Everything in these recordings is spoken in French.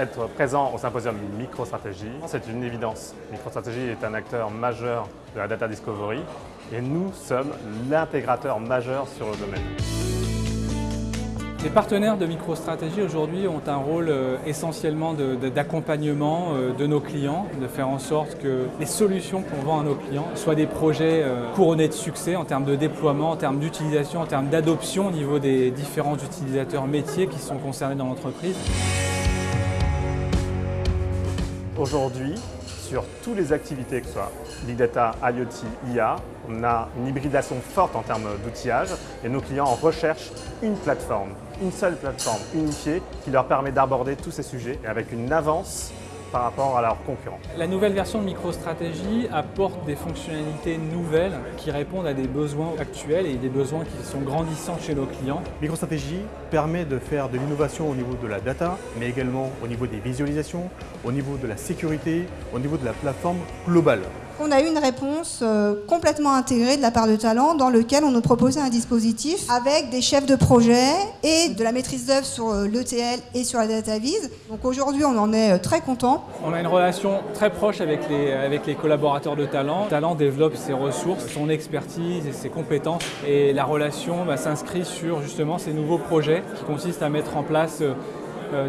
être présent au symposium MicroStratégie, c'est une évidence. MicroStratégie est un acteur majeur de la data discovery et nous sommes l'intégrateur majeur sur le domaine. Les partenaires de MicroStratégie aujourd'hui ont un rôle euh, essentiellement d'accompagnement euh, de, nos clients, de faire en sorte que les solutions qu'on vend à nos clients soient des projets euh, couronnés de succès en termes de déploiement, en termes d'utilisation, en termes d'adoption au niveau des différents utilisateurs métiers qui sont concernés dans l'entreprise. Aujourd'hui, sur toutes les activités, que ce soit Big Data, IoT, IA, on a une hybridation forte en termes d'outillage et nos clients recherchent une plateforme, une seule plateforme unifiée qui leur permet d'aborder tous ces sujets et avec une avance par rapport à leurs concurrents. La nouvelle version de MicroStratégie apporte des fonctionnalités nouvelles qui répondent à des besoins actuels et des besoins qui sont grandissants chez nos clients. MicroStratégie permet de faire de l'innovation au niveau de la data, mais également au niveau des visualisations, au niveau de la sécurité, au niveau de la plateforme globale. On a eu une réponse euh, complètement intégrée de la part de Talent dans lequel on nous proposait un dispositif avec des chefs de projet et de la maîtrise d'œuvre sur euh, l'ETL et sur la data vise. Donc aujourd'hui, on en est euh, très content. On a une relation très proche avec les, collaborateurs de Talent. Talent développe ses ressources, son expertise et ses compétences et la relation bah, s'inscrit sur justement ces nouveaux projets qui consistent à mettre en place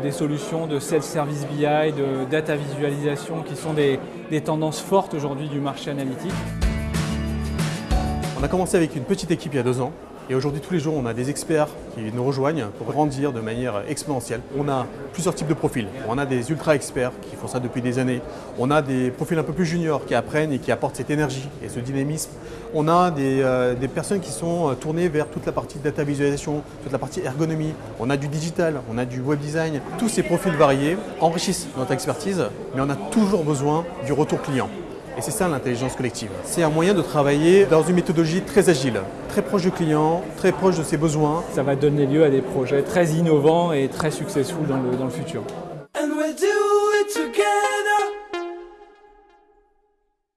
des solutions de self-service BI, de data visualisation qui sont des, des tendances fortes aujourd'hui du marché analytique. On a commencé avec une petite équipe il y a deux ans et aujourd'hui, tous les jours, on a des experts qui nous rejoignent pour grandir de manière exponentielle. On a plusieurs types de profils. On a des ultra-experts qui font ça depuis des années. On a des profils un peu plus juniors qui apprennent et qui apportent cette énergie et ce dynamisme. On a des, euh, personnes qui sont euh, tournées vers toute la partie data visualisation, toute la partie ergonomie. On a du digital, on a du web design. Tous ces profils variés enrichissent notre expertise, mais on a toujours besoin du retour client. Et c'est ça l'intelligence collective. C'est un moyen de travailler dans une méthodologie très agile, très proche du client, très proche de ses besoins. Ça va donner lieu à des projets très innovants et très successful dans dans le futur.